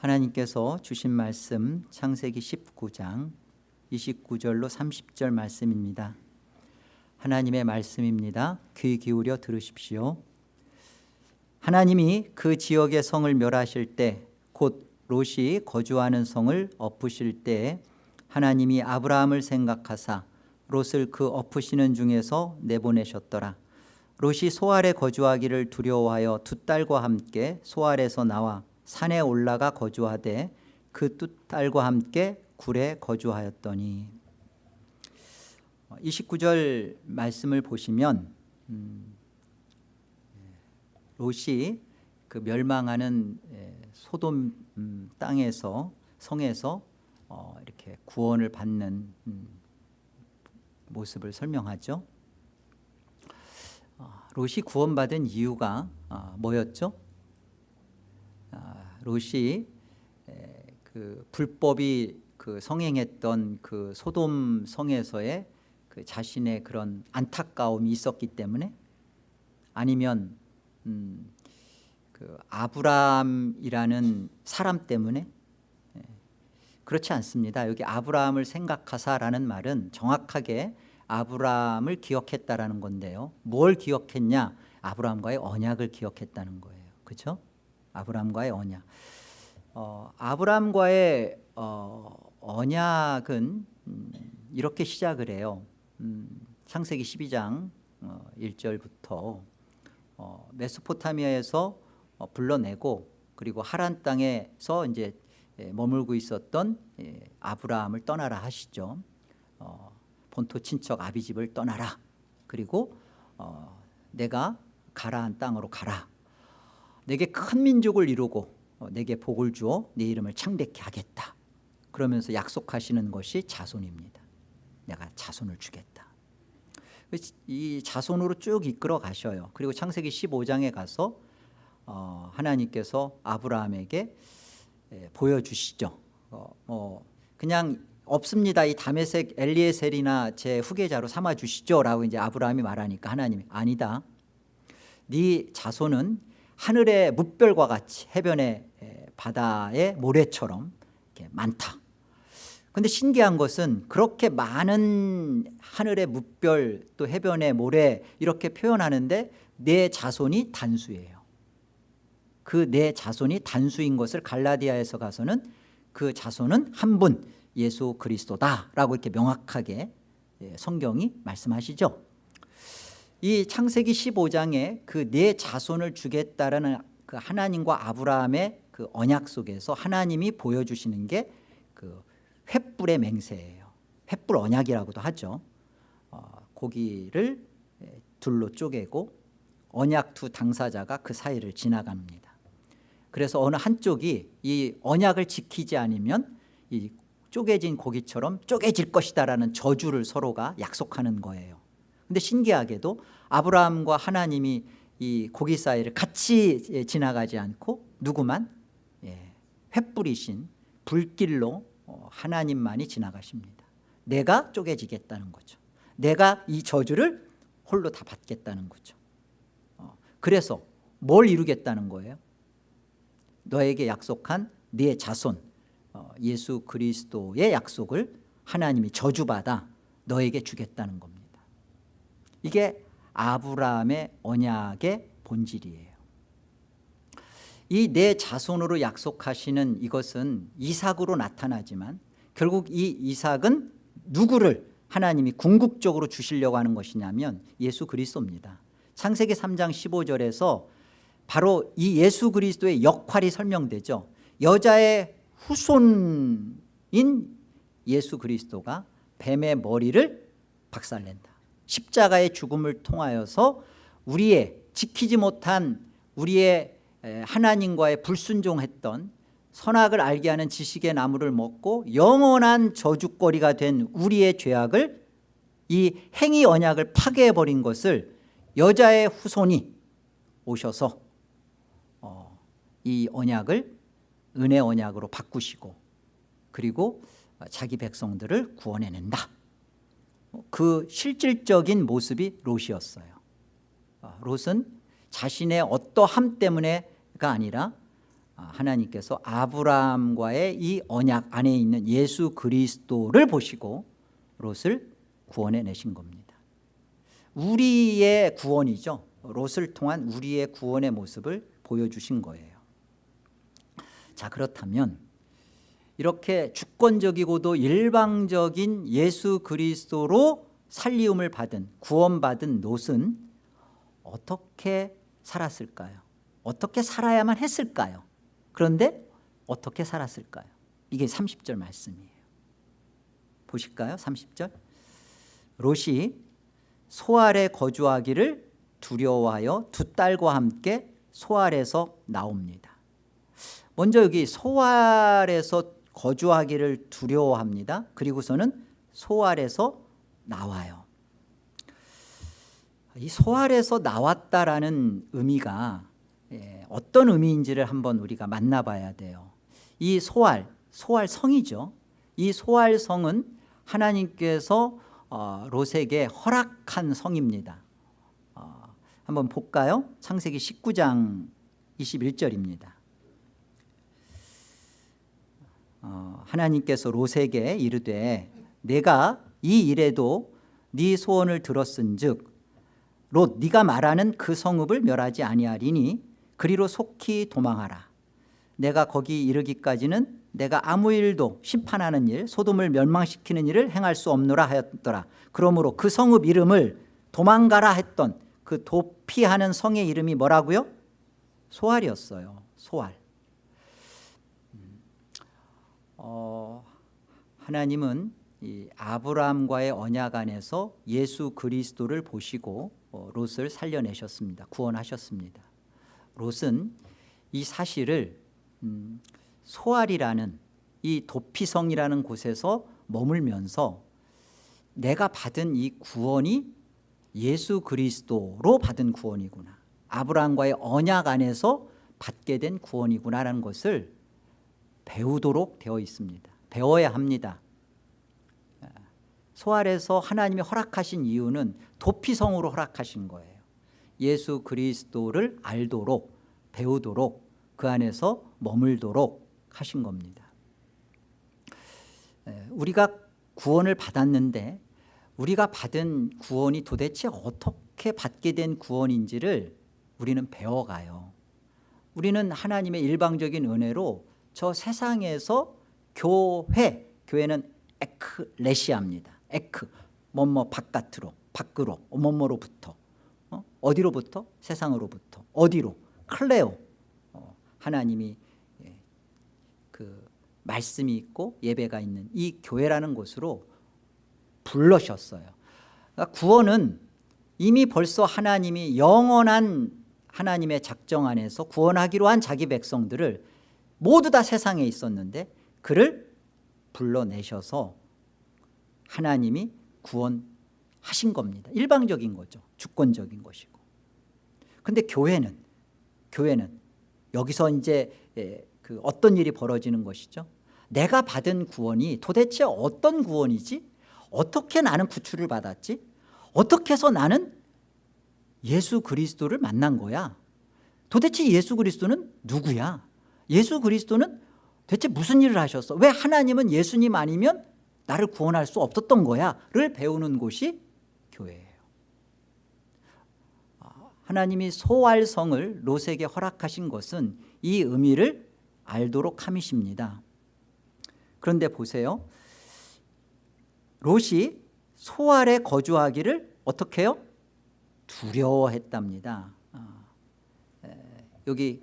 하나님께서 주신 말씀 창세기 19장 29절로 30절 말씀입니다. 하나님의 말씀입니다. 귀 기울여 들으십시오. 하나님이 그 지역의 성을 멸하실 때 곧 롯이 거주하는 성을 엎으실 때 하나님이 아브라함을 생각하사 롯을 그 엎으시는 중에서 내보내셨더라. 롯이 소알에 거주하기를 두려워하여 두 딸과 함께 소알에서 나와 산에 올라가 거주하되 그 두 딸과 함께 굴에 거주하였더니 29절 말씀을 보시면 음, 롯이 그 멸망하는 소돔 음, 땅에서 성에서 어, 이렇게 구원을 받는 음, 모습을 설명하죠. 어, 롯이 구원받은 이유가 어, 뭐였죠? 롯이 그 불법이 그 성행했던 그 소돔 성에서의 그 자신의 그런 안타까움이 있었기 때문에 아니면 음, 그 아브람이라는 사람 때문에 예, 그렇지 않습니다. 여기 아브라함을 생각하사라는 말은 정확하게 아브라함을 기억했다라는 건데요. 뭘 기억했냐? 아브라함과의 언약을 기억했다는 거예요. 그렇죠? 아브라함과의 언약. 어, 아브라함과의 어, 언약은 음, 이렇게 시작을 해요. 음, 창세기 12장 어, 1절부터 어, 메소포타미아에서 어, 불러내고 그리고 하란 땅에서 이제 예, 머물고 있었던 예, 아브라함을 떠나라 하시죠. 어, 본토 친척 아비집을 떠나라. 그리고 어, 내가 가라한 땅으로 가라. 내게 큰 민족을 이루고 어, 내게 복을 주어 네 이름을 창백케 하겠다. 그러면서 약속하시는 것이 자손입니다. 내가 자손을 주겠다. 이 자손으로 쭉 이끌어 가셔요. 그리고 창세기 15장에 가서 어, 하나님께서 아브라함에게 예, 보여주시죠. 어, 어, 그냥 없습니다. 이 다메섹 엘리에셀이나 제 후계자로 삼아 주시죠. 라고 이제 아브라함이 말하니까 하나님이 아니다. 네 자손은 하늘의 뭇별과 같이 해변의 바다의 모래처럼 많다. 근데 신기한 것은 그렇게 많은 하늘의 뭇별 또 해변의 모래 이렇게 표현하는데 내 자손이 단수예요. 그 내 자손이 단수인 것을 갈라디아에서 가서는 그 자손은 한 분 예수 그리스도다라고 이렇게 명확하게 성경이 말씀하시죠 이 창세기 15장에 그네 자손을 주겠다라는 그 하나님과 아브라함의 그 언약 속에서 하나님이 보여주시는 게 그 횃불의 맹세예요. 횃불 언약이라고도 하죠. 어, 고기를 둘로 쪼개고 언약 두 당사자가 그 사이를 지나갑니다. 그래서 어느 한쪽이 이 언약을 지키지 않으면 이 쪼개진 고기처럼 쪼개질 것이다라는 저주를 서로가 약속하는 거예요. 근데 신기하게도 아브라함과 하나님이 이 고기 사이를 같이 지나가지 않고 누구만? 예, 횃불이신 불길로 어, 하나님만이 지나가십니다. 내가 쪼개지겠다는 거죠. 내가 이 저주를 홀로 다 받겠다는 거죠. 어, 그래서 뭘 이루겠다는 거예요? 너에게 약속한 네 자손 어, 예수 그리스도의 약속을 하나님이 저주받아 너에게 주겠다는 겁니다 이게 아브라함의 언약의 본질이에요. 이 내 자손으로 약속하시는 이것은 이삭으로 나타나지만 결국 이 이삭은 누구를 하나님이 궁극적으로 주시려고 하는 것이냐면 예수 그리스도입니다. 창세기 3장 15절에서 바로 이 예수 그리스도의 역할이 설명되죠. 여자의 후손인 예수 그리스도가 뱀의 머리를 박살낸다 십자가의 죽음을 통하여서 우리의 지키지 못한 우리의 하나님과의 불순종했던 선악을 알게 하는 지식의 나무를 먹고 영원한 저주거리가 된 우리의 죄악을 이 행위 언약을 파괴해버린 것을 여자의 후손이 오셔서 어, 이 언약을 은혜 언약으로 바꾸시고 그리고 자기 백성들을 구원해낸다 그 실질적인 모습이 롯이었어요. 아, 롯은 자신의 어떠함 때문에가 아니라 아, 하나님께서 아브라함과의 이 언약 안에 있는 예수 그리스도를 보시고 롯을 구원해 내신 겁니다. 우리의 구원이죠. 롯을 통한 우리의 구원의 모습을 보여주신 거예요. 자 그렇다면 이렇게 주권적이고도 일방적인 예수 그리스도로 살리움을 받은 구원받은 롯은 어떻게 살았을까요? 어떻게 살아야만 했을까요? 그런데 어떻게 살았을까요? 이게 30절 말씀이에요 보실까요? 30절 롯이 소알에 거주하기를 두려워하여 두 딸과 함께 소알에서 나옵니다 먼저 여기 소알에서 거주하기를 두려워합니다. 그리고서는 소알에서 나와요. 이 소알에서 나왔다라는 의미가 예, 어떤 의미인지를 한번 우리가 만나봐야 돼요. 이 소알, 소알성이죠. 이 소알성은 하나님께서 어, 롯에게 허락한 성입니다. 어, 한번 볼까요? 창세기 19장 21절입니다 어, 하나님께서 롯에게 이르되 내가 이 일에도 네 소원을 들었은 즉 롯 네가 말하는 그 성읍을 멸하지 아니하리니 그리로 속히 도망하라. 내가 거기 이르기까지는 내가 아무 일도 심판하는 일 소돔을 멸망시키는 일을 행할 수 없노라 하였더라. 그러므로 그 성읍 이름을 도망가라 했던 그 도피하는 성의 이름이 뭐라고요? 소알이었어요. 소알 음, 어, 하나님은 이 아브라함과의 언약 안에서 예수 그리스도를 보시고 어, 롯을 살려내셨습니다. 구원하셨습니다. 롯은 이 사실을 음, 소알이라는 이 도피성이라는 곳에서 머물면서 내가 받은 이 구원이 예수 그리스도로 받은 구원이구나. 아브라함과의 언약 안에서 받게 된 구원이구나라는 것을 배우도록 되어 있습니다. 배워야 합니다. 소알에서 하나님이 허락하신 이유는 도피성으로 허락하신 거예요. 예수 그리스도를 알도록 배우도록 그 안에서 머물도록 하신 겁니다. 우리가 구원을 받았는데 우리가 받은 구원이 도대체 어떻게 받게 된 구원인지를 우리는 배워가요. 우리는 하나님의 일방적인 은혜로 저 세상에서 교회 교회는 에크레시아입니다. 에크 뭐뭐 바깥으로 밖으로 뭐뭐로부터 어? 어디로부터? 세상으로부터. 어디로? 클레오. 어, 하나님이 예, 그 말씀이 있고 예배가 있는 이 교회라는 곳으로 불러셨어요. 그러니까 구원은 이미 벌써 하나님이 영원한 하나님의 작정 안에서 구원하기로 한 자기 백성들을 모두 다 세상에 있었는데 그를 불러내셔서 하나님이 구원하신 겁니다. 일방적인 거죠. 주권적인 것이고. 근데 교회는 교회는 여기서 이제 예, 그 어떤 일이 벌어지는 것이죠? 내가 받은 구원이 도대체 어떤 구원이지? 어떻게 나는 구출을 받았지? 어떻게 해서 나는 예수 그리스도를 만난 거야? 도대체 예수 그리스도는 누구야 예수 그리스도는 대체 무슨 일을 하셨어? 왜 하나님은 예수님 아니면 나를 구원할 수 없었던 거야 를 배우는 곳이 교회예요. 아, 하나님이 소활성을 롯에게 허락하신 것은 이 의미를 알도록 함이십니다. 그런데 보세요. 롯이 소알에 거주하기를 어떻게 해요? 두려워했답니다. 아, 여기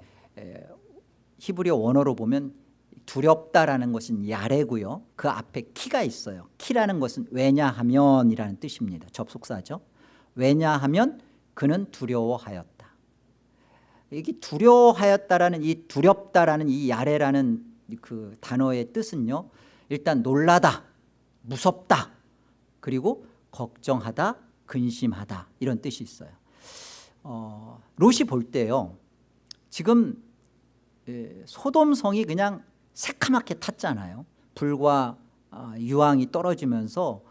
히브리어 원어로 보면 두렵다라는 것은 야레고요. 그 앞에 키가 있어요. 키라는 것은 왜냐하면이라는 뜻입니다. 접속사죠. 왜냐하면 그는 두려워하였다. 이게 두려워하였다라는 이 두렵다라는 이 야레라는 그 단어의 뜻은요. 일단 놀라다 무섭다 그리고 걱정하다 근심하다 이런 뜻이 있어요. 어, 롯이 볼 때요. 지금 예, 소돔성이 그냥 새카맣게 탔잖아요. 불과 아, 유황이 떨어지면서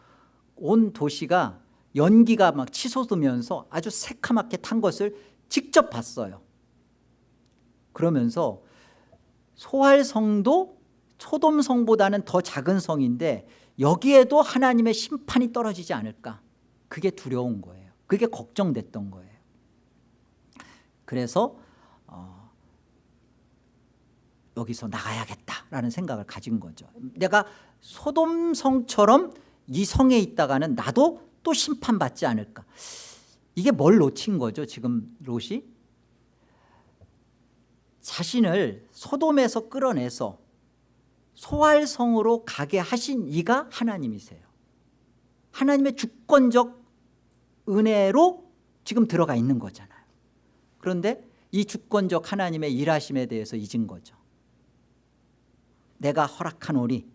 온 도시가 연기가 막 치솟으면서 아주 새카맣게 탄 것을 직접 봤어요. 그러면서 소활성도 소돔성보다는 더 작은 성인데 여기에도 하나님의 심판이 떨어지지 않을까? 그게 두려운 거예요. 그게 걱정됐던 거예요. 그래서 어, 여기서 나가야겠다라는 생각을 가진 거죠. 내가 소돔성처럼 이 성에 있다가는 나도 또 심판받지 않을까. 이게 뭘 놓친 거죠 지금 롯이? 자신을 소돔에서 끌어내서 소활성으로 가게 하신 이가 하나님이세요. 하나님의 주권적 은혜로 지금 들어가 있는 거잖아요. 그런데 이 주권적 하나님의 일하심에 대해서 잊은 거죠 내가 허락하노니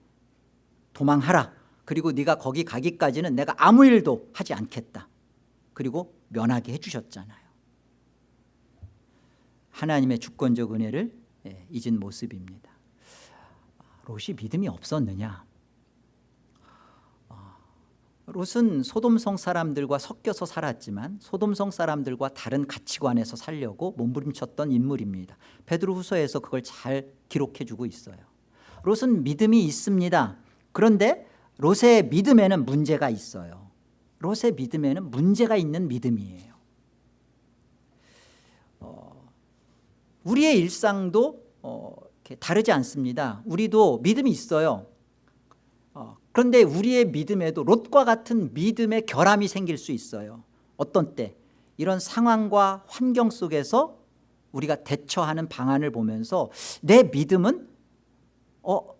도망하라. 그리고 네가 거기 가기까지는 내가 아무 일도 하지 않겠다. 그리고 면하게 해주셨잖아요. 하나님의 주권적 은혜를 예, 잊은 모습입니다. 롯이 믿음이 없었느냐? 어, 롯은 소돔성 사람들과 섞여서 살았지만 소돔성 사람들과 다른 가치관에서 살려고 몸부림쳤던 인물입니다. 베드로 후서에서 그걸 잘 기록해 주고 있어요 롯은 믿음이 있습니다. 그런데 롯의 믿음에는 문제가 있어요. 롯의 믿음에는 문제가 있는 믿음이에요. 어, 우리의 일상도 어, 다르지 않습니다. 우리도 믿음이 있어요. 어, 그런데 우리의 믿음에도 롯과 같은 믿음의 결함이 생길 수 있어요. 어떤 때? 이런 상황과 환경 속에서 우리가 대처하는 방안을 보면서 내 믿음은 어,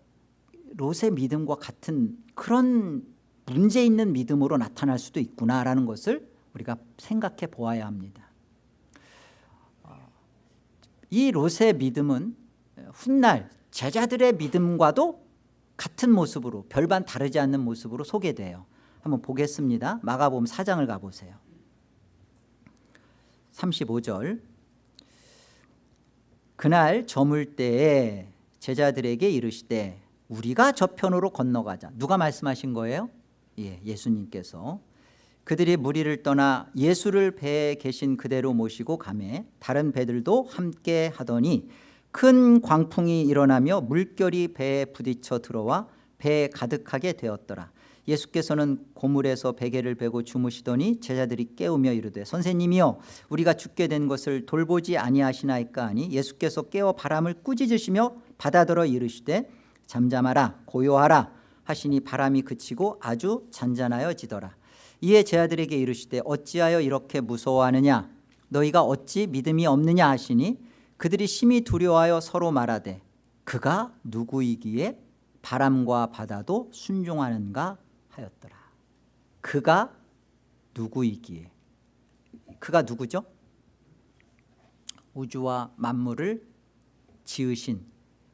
롯의 믿음과 같은 그런 문제 있는 믿음으로 나타날 수도 있구나라는 것을 우리가 생각해 보아야 합니다. 어, 이 롯의 믿음은 훗날 제자들의 믿음과도 같은 모습으로 별반 다르지 않는 모습으로 소개돼요. 한번 보겠습니다. 마가복음 4장을 가보세요. 35절. 그날 저물 때에 제자들에게 이르시되 우리가 저편으로 건너가자. 누가 말씀하신 거예요? 예, 예수님께서. 그들이 무리를 떠나 예수를 배에 계신 그대로 모시고 가매 다른 배들도 함께 하더니 큰 광풍이 일어나며 물결이 배에 부딪혀 들어와 배에 가득하게 되었더라. 예수께서는 고물에서 베개를 베고 주무시더니 제자들이 깨우며 이르되 선생님이여 우리가 죽게 된 것을 돌보지 아니하시나이까 하니 예수께서 깨어 바람을 꾸짖으시며 바다더러 이르시되 잠잠하라 고요하라 하시니 바람이 그치고 아주 잔잔하여지더라. 이에 제자들에게 이르시되 어찌하여 이렇게 무서워하느냐? 너희가 어찌 믿음이 없느냐 하시니 그들이 심히 두려워하여 서로 말하되 그가 누구이기에 바람과 바다도 순종하는가 하였더라. 그가 누구이기에? 그가 누구죠? 우주와 만물을 지으신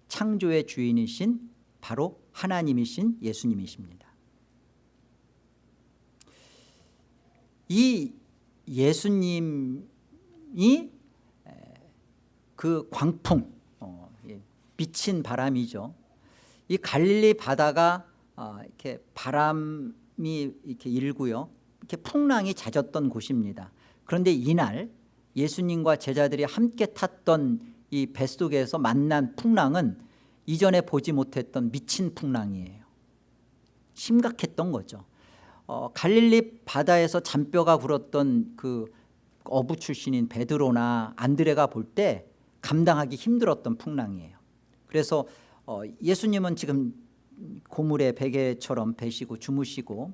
창조의 주인이신 바로 하나님이신 예수님이십니다. 이 예수님이 그 광풍 어, 미친 바람이죠. 이 갈릴리 바다가 어, 이렇게 바람이 이렇게 일고요. 이렇게 풍랑이 잦았던 곳입니다. 그런데 이날 예수님과 제자들이 함께 탔던 이 뱃속에서 만난 풍랑은 이전에 보지 못했던 미친 풍랑이에요. 심각했던 거죠. 어, 갈릴리 바다에서 잔뼈가 굴었던 그 어부 출신인 베드로나 안드레가 볼 때 감당하기 힘들었던 풍랑이에요. 그래서 어, 예수님은 지금 고물의 베개처럼 베시고 주무시고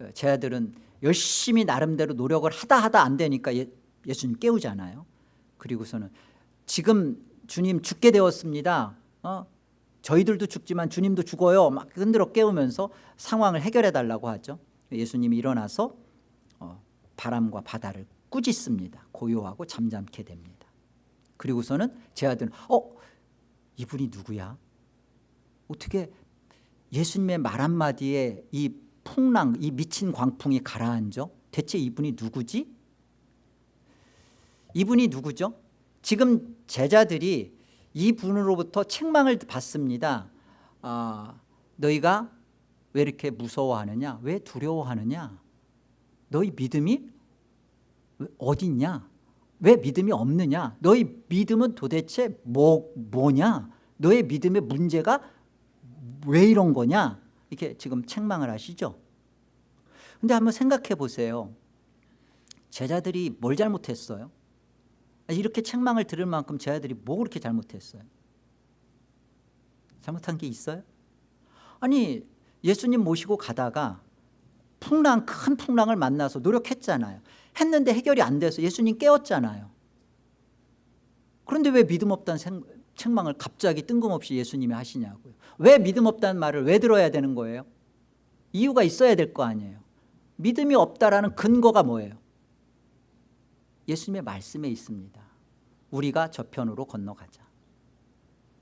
어, 제 아들은 열심히 나름대로 노력을 하다 하다 안 되니까 예, 예수님 깨우잖아요. 그리고서는 지금 주님 죽게 되었습니다. 어? 저희들도 죽지만 주님도 죽어요. 막 흔들어 깨우면서 상황을 해결해 달라고 하죠. 예수님이 일어나서 어, 바람과 바다를 꾸짖습니다. 고요하고 잠잠케 됩니다. 그리고서는 제 아들은 어 이분이 누구야? 어떻게 예수님의 말 한마디에 이 풍랑 이 미친 광풍이 가라앉아? 대체 이분이 누구지? 이분이 누구죠 지금 제자들이 이 분으로부터 책망을 받습니다. 아, 너희가 왜 이렇게 무서워하느냐? 왜 두려워하느냐? 너희 믿음이 어디 있냐? 왜 믿음이 없느냐? 너희 믿음은 도대체 뭐, 뭐냐? 너의 믿음의 문제가 왜 이런 거냐? 이렇게 지금 책망을 하시죠. 근데 한번 생각해 보세요. 제자들이 뭘 잘못했어요 이렇게 책망을 들을 만큼 제자들이 뭐 그렇게 잘못했어요? 잘못한 게 있어요? 아니 예수님 모시고 가다가 풍랑 큰 풍랑을 만나서 노력했잖아요. 했는데 해결이 안 돼서 예수님 깨웠잖아요. 그런데 왜 믿음 없다는 생, 책망을 갑자기 뜬금없이 예수님이 하시냐고요? 왜 믿음 없다는 말을 왜 들어야 되는 거예요? 이유가 있어야 될 거 아니에요. 믿음이 없다라는 근거가 뭐예요 예수님의 말씀에 있습니다. 우리가 저편으로 건너가자.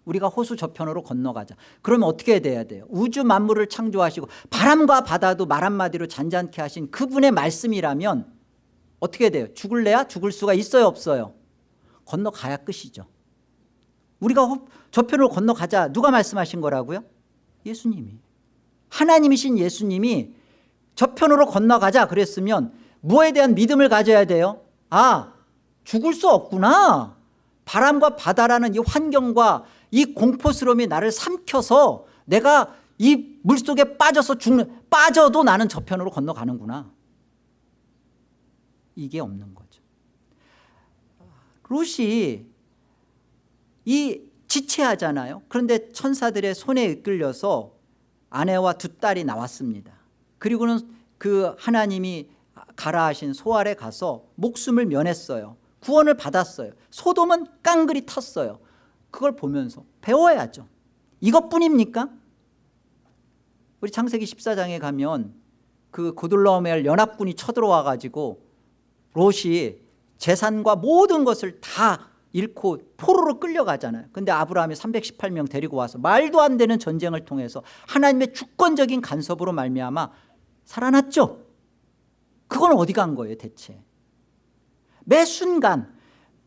우리가 호수 저편으로 건너가자. 그러면 어떻게 돼야 돼요? 우주 만물을 창조하시고 바람과 바다도 말 한마디로 잔잔케 하신 그분의 말씀이라면 어떻게 돼요? 죽을래야? 죽을 수가 있어요? 없어요? 건너가야 끝이죠. 우리가 저편으로 건너가자. 누가 말씀하신 거라고요? 예수님이. 하나님이신 예수님이 저편으로 건너가자 그랬으면 무엇에 대한 믿음을 가져야 돼요 아 죽을 수 없구나. 바람과 바다라는 이 환경과 이 공포스러움이 나를 삼켜서 내가 이 물속에 빠져서 죽는 빠져도 나는 저편으로 건너가는구나. 이게 없는 거죠. 롯이 이 지체하잖아요. 그런데 천사들의 손에 이끌려서 아내와 두 딸이 나왔습니다. 그리고는 그 하나님이 가라 하신 소알에 가서 목숨을 면했어요. 구원을 받았어요. 소돔은 깡그리 탔어요. 그걸 보면서 배워야죠. 이것뿐입니까? 우리 창세기 14장에 가면 그 고들라오멜 연합군이 쳐들어와 가지고 롯이 재산과 모든 것을 다 잃고 포로로 끌려가잖아요. 근데 아브라함이 318명 데리고 와서 말도 안 되는 전쟁을 통해서 하나님의 주권적인 간섭으로 말미암아 살아났죠 그건 어디 간 거예요 대체? 매 순간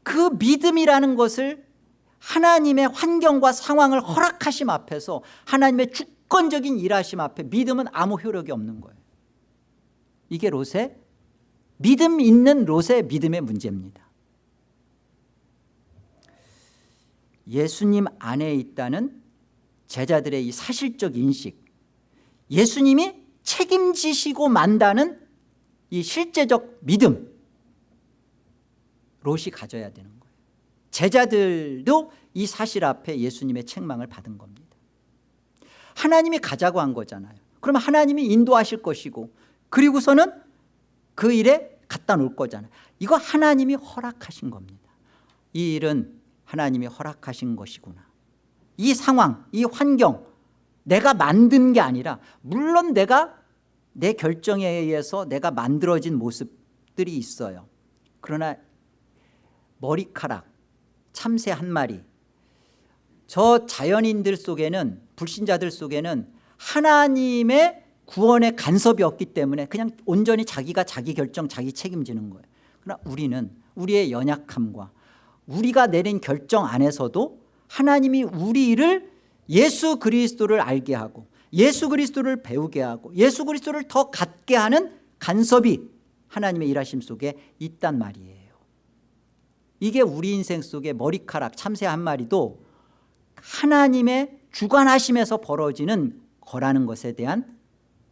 그 믿음이라는 것을 하나님의 환경과 상황을 허락하심 앞에서 하나님의 주권적인 일하심 앞에 믿음은 아무 효력이 없는 거예요. 이게 롯의 믿음 있는 롯의 믿음의 문제입니다. 예수님 안에 있다는 제자들의 이 사실적 인식 예수님이 책임지시고 만다는 이 실제적 믿음 롯이 가져야 되는 거예요. 제자들도 이 사실 앞에 예수님의 책망을 받은 겁니다. 하나님이 가자고 한 거잖아요. 그러면 하나님이 인도하실 것이고 그리고서는 그 일에 갖다 놓을 거잖아요. 이거 하나님이 허락하신 겁니다. 이 일은 하나님이 허락하신 것이구나. 이 상황 이 환경 내가 만든 게 아니라 물론 내가 내 결정에 의해서 내가 만들어진 모습들이 있어요. 그러나 머리카락 참새 한 마리. 저 자연인들 속에는 불신자들 속에는 하나님의 구원의 간섭이 없기 때문에 그냥 온전히 자기가 자기 결정 자기 책임지는 거예요. 그러나 우리는 우리의 연약함과 우리가 내린 결정 안에서도 하나님이 우리를 예수 그리스도를 알게 하고 예수 그리스도를 배우게 하고 예수 그리스도를 더 갖게 하는 간섭이 하나님의 일하심 속에 있단 말이에요. 이게 우리 인생 속에 머리카락 참새 한 마리도 하나님의 주관하심에서 벌어지는 거라는 것에 대한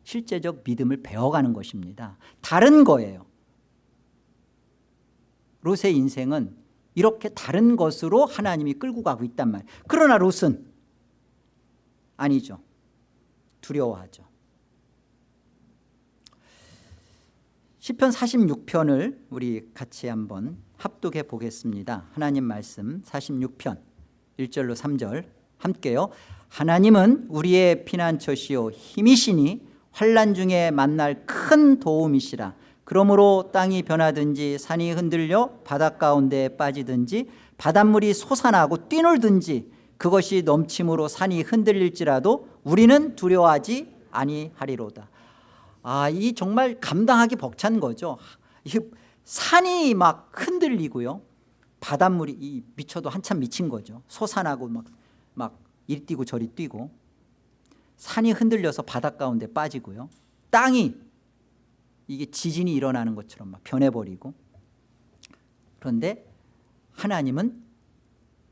실제적 믿음을 배워가는 것입니다. 다른 거예요. 롯의 인생은 이렇게 다른 것으로 하나님이 끌고 가고 있단 말이에요 그러나 롯은 아니죠 두려워하죠. 시편 46편을 우리 같이 한번 합독해 보겠습니다. 하나님 말씀 46편 1절로 3절. 함께요. 하나님은 우리의 피난처시요 힘이시니 환란 중에 만날 큰 도움이시라. 그러므로 땅이 변하든지 산이 흔들려 바닷가운데 빠지든지 바닷물이 솟아나고 뛰놀든지 그것이 넘침으로 산이 흔들릴지라도 우리는 두려워하지 아니하리로다. 아, 이 정말 감당하기 벅찬 거죠. 이 산이 막 흔들리고요. 바닷물이 이 미쳐도 한참 미친 거죠. 솟아나고 막, 막 이리 뛰고 저리 뛰고. 산이 흔들려서 바닷 가운데 빠지고요. 땅이 이게 지진이 일어나는 것처럼 막 변해버리고. 그런데 하나님은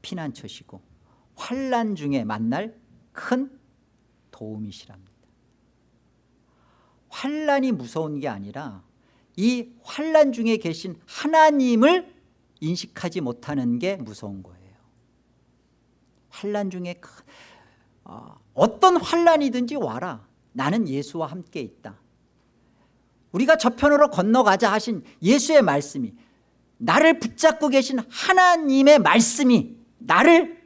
피난처시고 환란 중에 만날 큰 도움이시랍니다. 환란이 무서운 게 아니라 이 환란 중에 계신 하나님을 인식하지 못하는 게 무서운 거예요. 환란 중에 큰, 어, 어떤 환란이든지 와라. 나는 예수와 함께 있다. 우리가 저편으로 건너가자 하신 예수의 말씀이 나를 붙잡고 계신 하나님의 말씀이 나를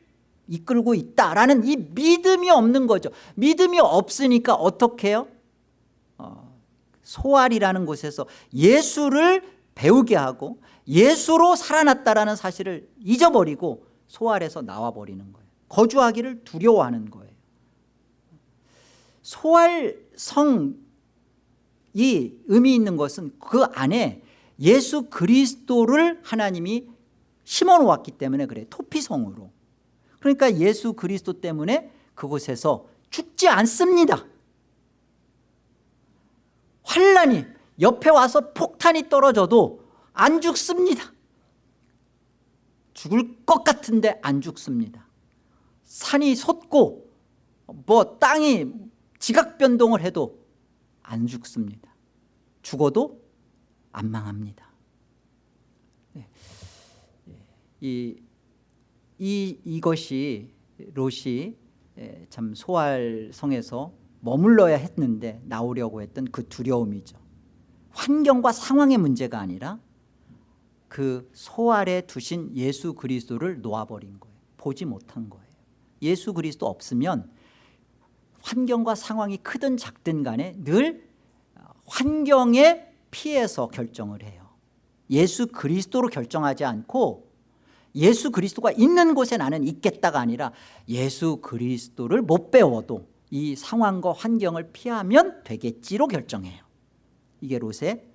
이끌고 있다라는 이 믿음이 없는 거죠. 믿음이 없으니까 어떻게 해요? 어, 소알이라는 곳에서 예수를 배우게 하고 예수로 살아났다라는 사실을 잊어버리고 소알에서 나와버리는 거예요. 거주하기를 두려워하는 거예요. 소알성이 의미 있는 것은 그 안에 예수 그리스도를 하나님이 심어 놓았기 때문에 그래 토피성으로 그러니까 예수 그리스도 때문에 그곳에서 죽지 않습니다. 환란이 옆에 와서 폭탄이 떨어져도 안 죽습니다. 죽을 것 같은데 안 죽습니다. 산이 솟고 뭐 땅이 지각 변동을 해도 안 죽습니다. 죽어도 안 망합니다. 네. 이, 이, 이것이 롯이 예, 참 소알성에서 머물러야 했는데 나오려고 했던 그 두려움이죠. 환경과 상황의 문제가 아니라 그 소알에 두신 예수 그리스도를 놓아버린 거예요. 보지 못한 거예요. 예수 그리스도 없으면 환경과 상황이 크든 작든 간에 늘 환경에 피해서 결정을 해요. 예수 그리스도로 결정하지 않고 예수 그리스도가 있는 곳에 나는 있겠다가 아니라 예수 그리스도를 못 배워도 이 상황과 환경을 피하면 되겠지로 결정해요. 이게 롯의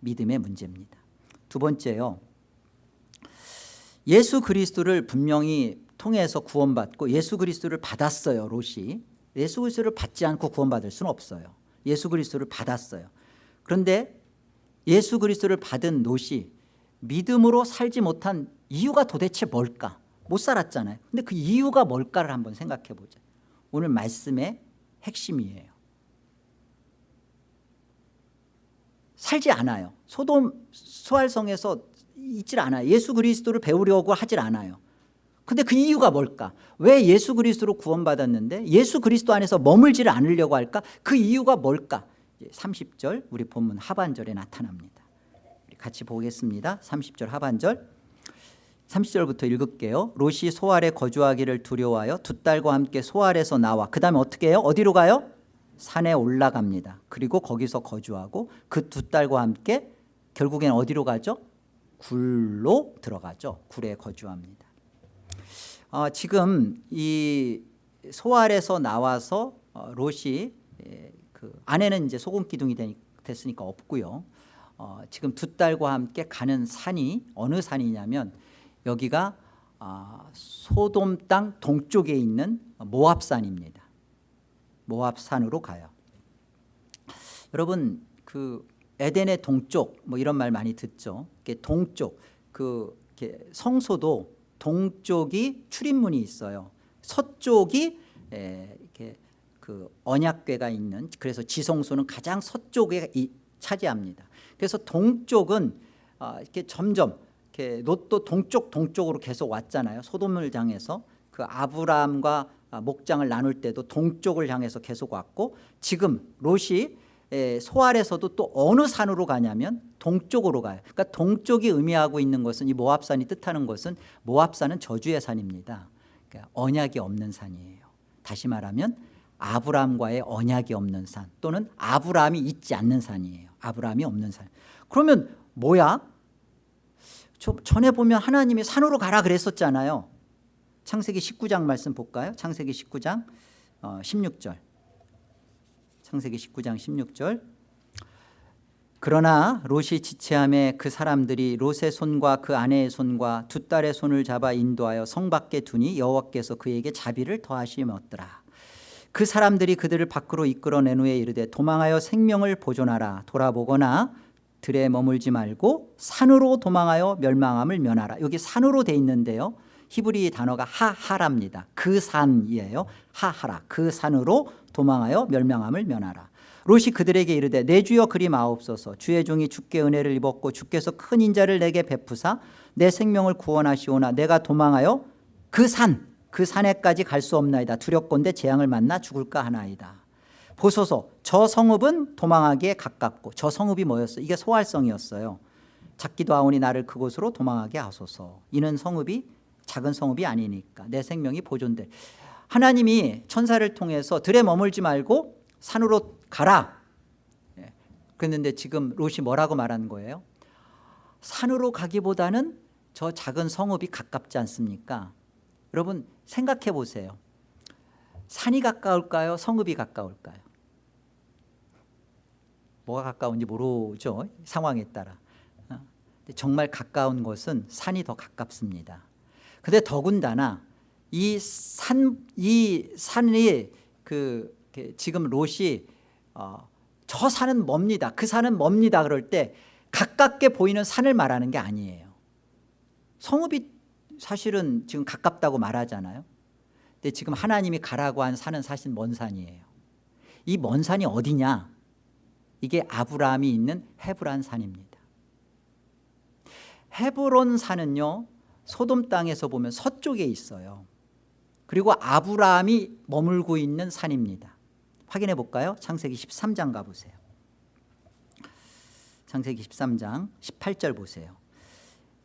믿음의 문제입니다. 두 번째요. 예수 그리스도를 분명히 통해서 구원받고 예수 그리스도를 받았어요 롯이 예수 그리스도를 받지 않고 구원받을 수는 없어요. 예수 그리스도를 받았어요. 그런데 예수 그리스도를 받은 롯이 믿음으로 살지 못한 이유가 도대체 뭘까? 못 살았잖아요. 근데 그 이유가 뭘까를 한번 생각해 보자. 오늘 말씀의 핵심이에요. 살지 않아요. 소돔 소알성에서 있질 않아요. 예수 그리스도를 배우려고 하질 않아요. 근데 그 이유가 뭘까? 왜 예수 그리스도로 구원받았는데 예수 그리스도 안에서 머물지를 않으려고 할까? 그 이유가 뭘까? 30절 우리 본문 하반절에 나타납니다. 같이 보겠습니다. 30절 하반절 30절부터 읽을게요. 롯이 소알에 거주하기를 두려워하여 두 딸과 함께 소알에서 나와. 그 다음에 어떻게 해요? 어디로 가요? 산에 올라갑니다. 그리고 거기서 거주하고 그 두 딸과 함께 결국엔 어디로 가죠? 굴로 들어가죠. 굴에 거주합니다. 어, 지금 이 소알에서 나와서 어, 롯이 예, 그 아내는 이제 소금 기둥이 됐으니까 없고요. 어, 지금 두 딸과 함께 가는 산이 어느 산이냐면 여기가 아, 소돔 땅 동쪽에 있는 모압산입니다. 모압산으로 가요. 여러분 그 에덴의 동쪽 뭐 이런 말 많이 듣죠. 동쪽 그 성소도 동쪽이 출입문이 있어요. 서쪽이 에, 이렇게 그 언약궤가 있는 그래서 지성소는 가장 서쪽에 이, 차지합니다. 그래서 동쪽은 어, 이렇게 점점 이렇게 롯도 동쪽 동쪽으로 계속 왔잖아요. 소돔을 향해서 그 아브라함과 목장을 나눌 때도 동쪽을 향해서 계속 왔고 지금 롯이 소알에서도 또 어느 산으로 가냐면 동쪽으로 가요. 그러니까 동쪽이 의미하고 있는 것은 이 모압산이 뜻하는 것은 모압산은 저주의 산입니다. 그러니까 언약이 없는 산이에요. 다시 말하면 아브라함과의 언약이 없는 산 또는 아브라함이 있지 않는 산이에요. 아브라함이 없는 산. 그러면 뭐야 전에 보면 하나님이 산으로 가라 그랬었잖아요. 창세기 19장 말씀 볼까요? 창세기 19장 16절. 어, 창세기 19장 16절. 그러나 롯이 지체함에 그 사람들이 롯의 손과 그 아내의 손과 두 딸의 손을 잡아 인도하여 성 밖에 두니 여호와께서 그에게 자비를 더하시었더라. 그 사람들이 그들을 밖으로 이끌어낸 후에 이르되 도망하여 생명을 보존하라. 돌아보거나 들에 머물지 말고 산으로 도망하여 멸망함을 면하라. 여기 산으로 돼 있는데요. 히브리 단어가 하하랍니다. 그 산이에요. 하하라. 그 산으로 도망하여 멸명함을 면하라. 롯이 그들에게 이르되 내 주여 그리 마옵소서. 주의 종이 주께 은혜를 입었고 주께서 큰 인자를 내게 베푸사 내 생명을 구원하시오나 내가 도망하여 그 산 그 산에까지 갈 수 없나이다. 두렵건대 재앙을 만나 죽을까 하나이다 보소서. 저 성읍은 도망하기에 가깝고 저 성읍이 뭐였어요 이게 소활성이었어요. 작기도 하오니 나를 그곳으로 도망하게 하소서. 이는 성읍이 작은 성읍이 아니니까 내 생명이 보존될 하나님이 천사를 통해서 들에 머물지 말고 산으로 가라. 예. 그랬는데 지금 롯이 뭐라고 말한 거예요? 산으로 가기보다는 저 작은 성읍이 가깝지 않습니까? 여러분 생각해 보세요. 산이 가까울까요? 성읍이 가까울까요 뭐가 가까운지 모르죠 상황에 따라 어. 정말 가까운 곳은 산이 더 가깝습니다 근데 더군다나 이 산, 이 산이 그 지금 롯이 어, 저 산은 멉니다. 그 산은 멉니다. 그럴 때 가깝게 보이는 산을 말하는 게 아니에요. 성읍이 사실은 지금 가깝다고 말하잖아요. 근데 지금 하나님이 가라고 한 산은 사실 먼 산이에요. 이 먼 산이 어디냐? 이게 아브라함이 있는 헤브란 산입니다. 헤브론 산은요. 소돔 땅에서 보면 서쪽에 있어요. 그리고 아브라함이 머물고 있는 산입니다. 확인해 볼까요? 창세기 13장 가보세요. 창세기 13장 18절 보세요.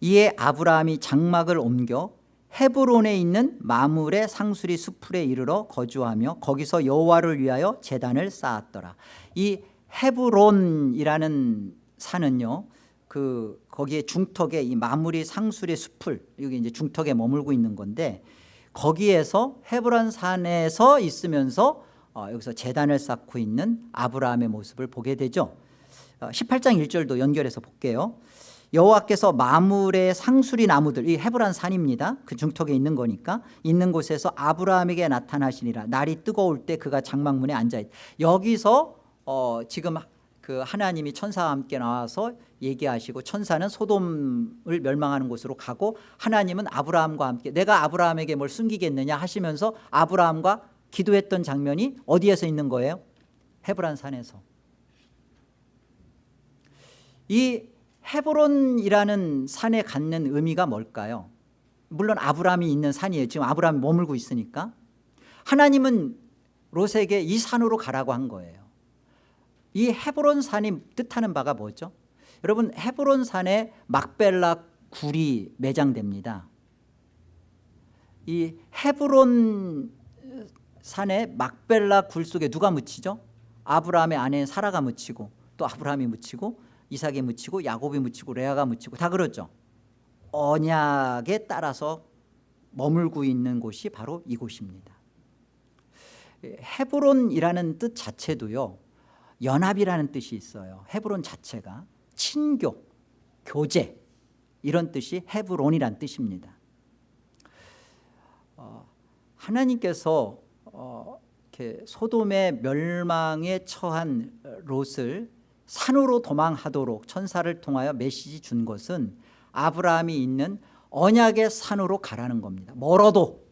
이에 아브라함이 장막을 옮겨 헤브론에 있는 마물의 상수리 수풀에 이르러 거주하며 거기서 여호와를 위하여 제단을 쌓았더라. 이 헤브론이라는 산은요. 그 거기에 중턱에 이 마무리 상수리 수풀 여기 이제 중턱에 머물고 있는 건데 거기에서 헤브론 산에서 있으면서 어, 여기서 재단을 쌓고 있는 아브라함의 모습을 보게 되죠. 어, 18장 1절도 연결해서 볼게요. 여호와께서 마물의 상수리 나무들 이 헤브란 산입니다. 그 중턱에 있는 거니까 있는 곳에서 아브라함에게 나타나시니라. 날이 뜨거울 때 그가 장막문에 앉아 있. 여기서 어, 지금 그 하나님이 천사와 함께 나와서 얘기하시고 천사는 소돔을 멸망하는 곳으로 가고 하나님은 아브라함과 함께 내가 아브라함에게 뭘 숨기겠느냐 하시면서 아브라함과 기도했던 장면이 어디에서 있는 거예요? 헤브란 산에서 이 헤브론이라는 산에 갖는 의미가 뭘까요? 물론 아브라함이 있는 산이에요 지금 아브라함이 머물고 있으니까 하나님은 롯에게 이 산으로 가라고 한 거예요 이 헤브론 산이 뜻하는 바가 뭐죠? 여러분 헤브론 산에 막벨라 굴이 매장됩니다. 이 헤브론 산에 막벨라 굴 속에 누가 묻히죠? 아브라함의 아내 사라가 묻히고 또 아브라함이 묻히고 이삭이 묻히고 야곱이 묻히고 레아가 묻히고 다 그러죠. 언약에 따라서 머물고 있는 곳이 바로 이곳입니다. 헤브론이라는 뜻 자체도요. 연합이라는 뜻이 있어요. 헤브론 자체가 친교, 교제 이런 뜻이 헤브론이란 뜻입니다. 어, 하나님께서 어, 이렇게 소돔의 멸망에 처한 롯을 산으로 도망하도록 천사를 통하여 메시지 준 것은 아브라함이 있는 언약의 산으로 가라는 겁니다. 멀어도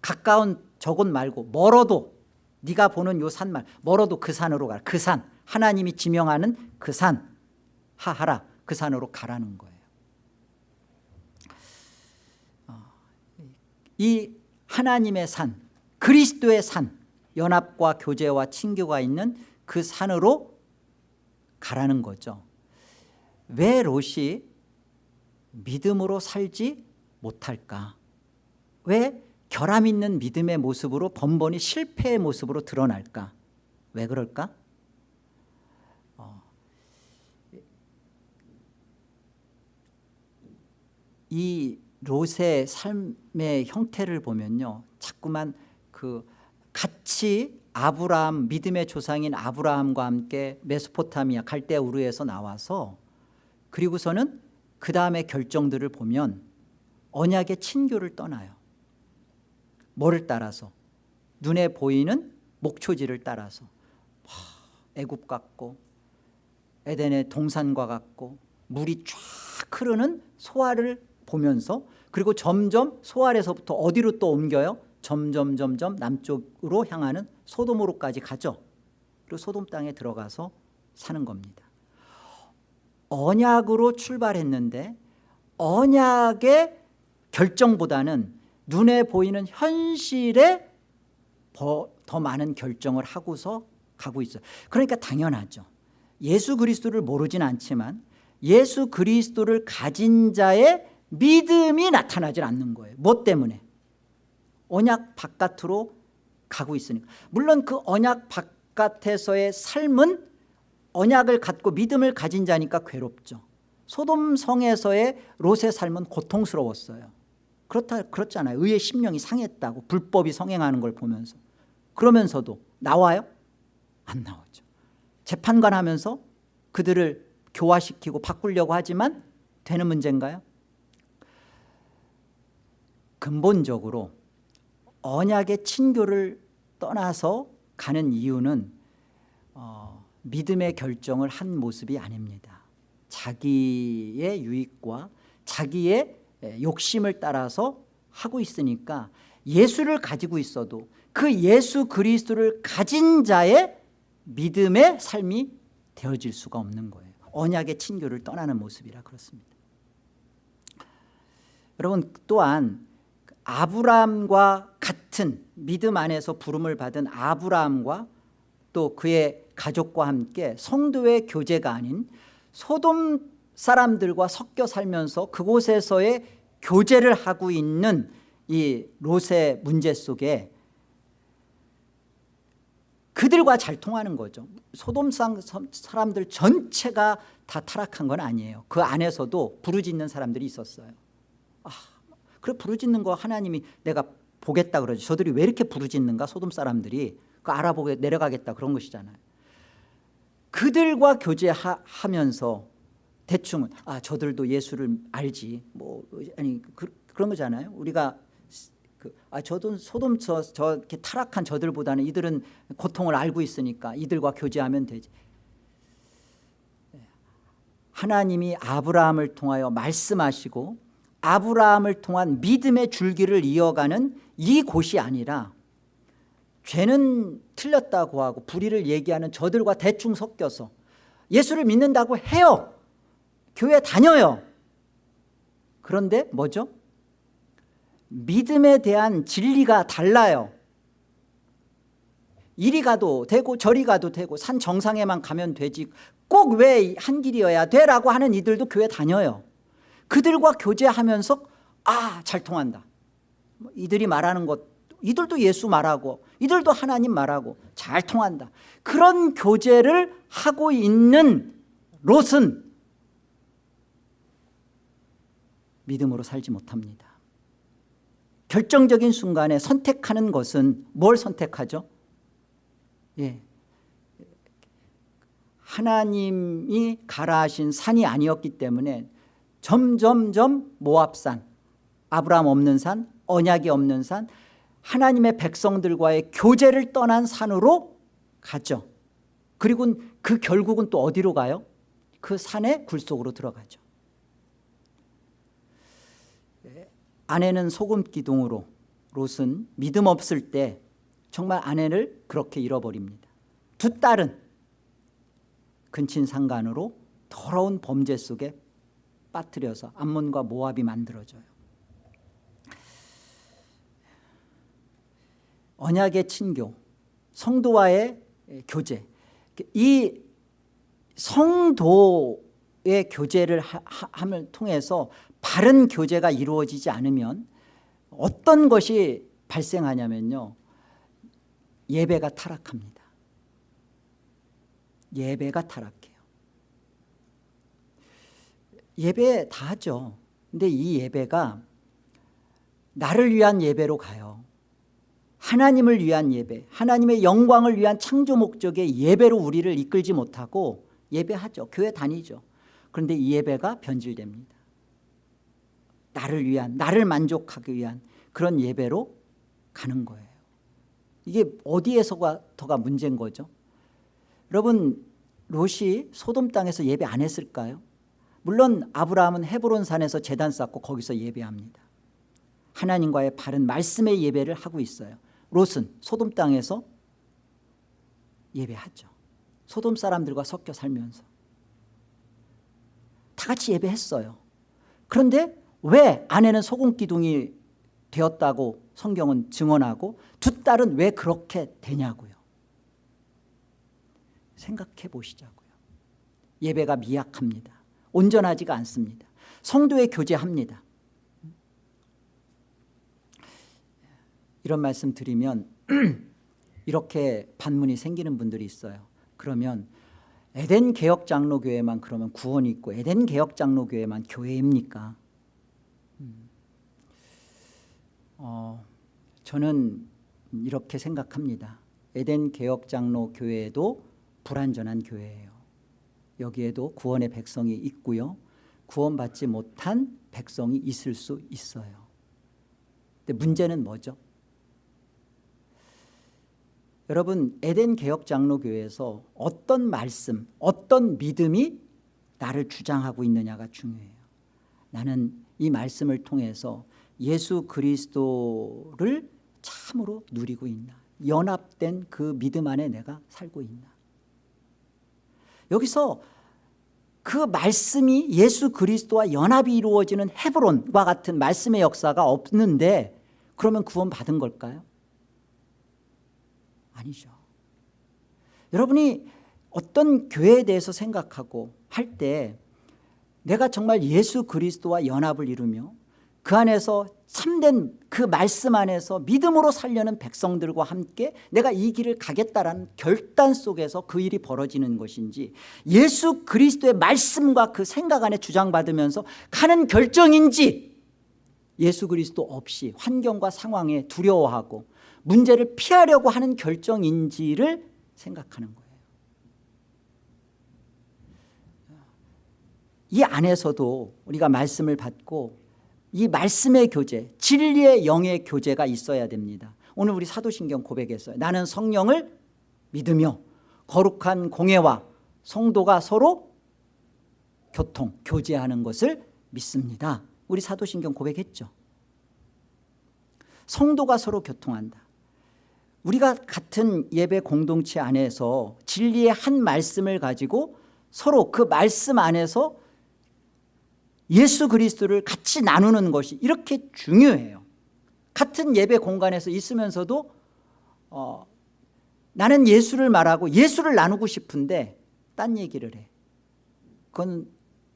가까운 저곳 말고 멀어도 네가 보는 요 산말 멀어도 그 산으로 가라. 그 산 하나님이 지명하는 그 산 하하라. 그 산으로 가라는 거예요. 어, 이 하나님의 산 그리스도의 산 연합과 교제와 친교가 있는 그 산으로 가라는 거죠. 왜 롯이 믿음으로 살지 못할까? 왜 결함 있는 믿음의 모습으로 번번이 실패의 모습으로 드러날까? 왜 그럴까? 어, 이 롯의 삶의 형태를 보면요 자꾸만 그 같이 아브라함 믿음의 조상인 아브라함과 함께 메소포타미아 갈대 우르에서 나와서 그리고서는 그 다음에 결정들을 보면 언약의 친교를 떠나요 뭐를 따라서 눈에 보이는 목초지를 따라서 애굽 같고 에덴의 동산과 같고 물이 쫙 흐르는 소화를 보면서 그리고 점점 소알에서부터 어디로 또 옮겨요? 점점 점점 남쪽으로 향하는 소돔으로까지 가죠. 그리고 소돔 땅에 들어가서 사는 겁니다. 언약으로 출발했는데 언약의 결정보다는 눈에 보이는 현실에 더 많은 결정을 하고서 가고 있어요. 그러니까 당연하죠. 예수 그리스도를 모르진 않지만 예수 그리스도를 가진 자의 믿음이 나타나질 않는 거예요. 뭐 때문에? 언약 바깥으로 가고 있으니까. 물론 그 언약 바깥에서의 삶은 언약을 갖고 믿음을 가진 자니까 괴롭죠. 소돔 성에서의 롯의 삶은 고통스러웠어요. 그렇다 그렇잖아요. 의의 심령이 상했다고 불법이 성행하는 걸 보면서 그러면서도 나와요? 안 나오죠. 재판관 하면서 그들을 교화시키고 바꾸려고 하지만 되는 문제인가요? 근본적으로 언약의 친교를 떠나서 가는 이유는 어, 믿음의 결정을 한 모습이 아닙니다. 자기의 유익과 자기의 욕심을 따라서 하고 있으니까 예수를 가지고 있어도 그 예수 그리스도를 가진 자의 믿음의 삶이 되어질 수가 없는 거예요. 언약의 친교를 떠나는 모습이라 그렇습니다. 여러분 또한 아브라함과 같은 믿음 안에서 부름을 받은 아브라함과 또 그의 가족과 함께 성도의 교제가 아닌 소돔 사람들과 섞여 살면서 그곳에서의 교제를 하고 있는 이 롯의 문제 속에 그들과 잘 통하는 거죠. 소돔 사람들 전체가 다 타락한 건 아니에요. 그 안에서도 부르짖는 사람들이 있었어요. 아, 그래 부르짖는 거 하나님이 내가 보겠다 그러지. 저들이 왜 이렇게 부르짖는가? 소돔 사람들이. 그 알아보게 내려가겠다 그런 것이잖아요. 그들과 교제하면서 대충은 아 저들도 예수를 알지. 뭐 아니 그, 런 거잖아요. 우리가 그, 아 저도 소돔 저, 저 이렇게 타락한 저들보다는 이들은 고통을 알고 있으니까 이들과 교제하면 되지. 하나님이 아브라함을 통하여 말씀하시고 아브라함을 통한 믿음의 줄기를 이어가는 이 곳이 아니라 죄는 틀렸다고 하고 불의를 얘기하는 저들과 대충 섞여서 예수를 믿는다고 해요 교회 다녀요. 그런데 뭐죠? 믿음에 대한 진리가 달라요. 이리 가도 되고 저리 가도 되고 산 정상에만 가면 되지. 꼭 왜 한 길이어야 돼라고 하는 이들도 교회 다녀요. 그들과 교제하면서 아 잘 통한다. 뭐 이들이 말하는 것 이들도 예수 말하고 이들도 하나님 말하고 잘 통한다. 그런 교제를 하고 있는 롯은 믿음으로 살지 못합니다 결정적인 순간에 선택하는 것은 뭘 선택하죠? 예. 하나님이 가라 하신 산이 아니었기 때문에 점점점 모압산 아브라함 없는 산 언약이 없는 산 하나님의 백성들과의 교제를 떠난 산으로 가죠 그리고 그 결국은 또 어디로 가요? 그 산의 굴속으로 들어가죠 아내는 소금 기둥으로 롯은 믿음 없을 때 정말 아내를 그렇게 잃어버립니다. 두 딸은 근친상간으로 더러운 범죄 속에 빠뜨려서 암몬과 모압이 만들어져요. 언약의 친교 성도와의 교제. 이 성도 의 교제를 함을 통해서 바른 교제가 이루어지지 않으면 어떤 것이 발생하냐면요. 예배가 타락합니다. 예배가 타락해요. 예배 다 하죠. 근데 이 예배가 나를 위한 예배로 가요. 하나님을 위한 예배 하나님의 영광을 위한 창조 목적의 예배로 우리를 이끌지 못하고 예배하죠. 교회 다니죠 그런데 이 예배가 변질됩니다. 나를 위한 나를 만족하기 위한 그런 예배로 가는 거예요. 이게 어디에서가 더가 문제인 거죠? 여러분 롯이 소돔 땅에서 예배 안 했을까요? 물론 아브라함은 헤브론 산에서 재단 쌓고 거기서 예배합니다. 하나님과의 바른 말씀의 예배를 하고 있어요. 롯은 소돔 땅에서 예배하죠. 소돔 사람들과 섞여 살면서 다 같이 예배했어요. 그런데 왜 아내는 소금기둥이 되었다고 성경은 증언하고 두 딸은 왜 그렇게 되냐고요? 생각해 보시자고요. 예배가 미약합니다. 온전하지가 않습니다. 성도의 교제합니다. 이런 말씀 드리면 이렇게 반문이 생기는 분들이 있어요. 그러면 에덴 개혁 장로교회만 그러면 구원이 있고 에덴 개혁 장로교회만 교회입니까? 음. 어, 저는 이렇게 생각합니다. 에덴 개혁 장로 교회도 불완전한 교회예요. 여기에도 구원의 백성이 있고요. 구원받지 못한 백성이 있을 수 있어요. 근데 문제는 뭐죠? 여러분 에덴 개혁 장로교회에서 어떤 말씀 어떤 믿음이 나를 주장하고 있느냐가 중요해요. 나는 이 말씀을 통해서 예수 그리스도를 참으로 누리고 있나? 연합된 그 믿음 안에 내가 살고 있나? 여기서 그 말씀이 예수 그리스도와 연합이 이루어지는 헤브론과 같은 말씀의 역사가 없는데 그러면 구원 받은 걸까요? 아니죠. 여러분이 어떤 교회에 대해서 생각하고 할 때 내가 정말 예수 그리스도와 연합을 이루며 그 안에서 참된 그 말씀 안에서 믿음으로 살려는 백성들과 함께 내가 이 길을 가겠다라는 결단 속에서 그 일이 벌어지는 것인지 예수 그리스도의 말씀과 그 생각 안에 주장받으면서 가는 결정인지 예수 그리스도 없이 환경과 상황에 두려워하고 문제를 피하려고 하는 결정인지를 생각하는 거예요. 이 안에서도 우리가 말씀을 받고 이 말씀의 교제 진리의 영의 교제가 있어야 됩니다. 오늘 우리 사도신경 고백했어요 나는 성령을 믿으며 거룩한 공예와 성도가 서로 교통 교제하는 것을 믿습니다. 우리 사도신경 고백했죠. 성도가 서로 교통한다 우리가 같은 예배 공동체 안에서 진리의 한 말씀을 가지고 서로 그 말씀 안에서 예수 그리스도를 같이 나누는 것이 이렇게 중요해요. 같은 예배 공간에서 있으면서도 어, 나는 예수를 말하고 예수를 나누고 싶은데 딴 얘기를 해. 그건